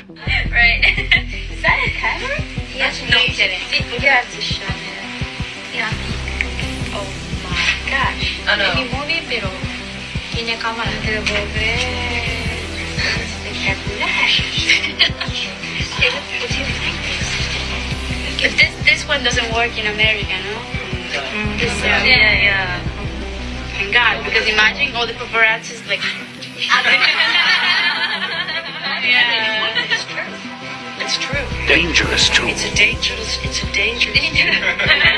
Right. Is that a camera? Yes, No, I'm kidding. You have to show me. Yeah. Oh my gosh. Ano? Ini movie pero tiene cámara. Pero volver. Espectacular. But this this one doesn't work in America, no? This, uh, Yeah, yeah. Thank God, because imagine all the paparazzi like. Dangerous too. It's a dangerous. It's a dangerous.